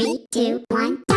Three, two, one.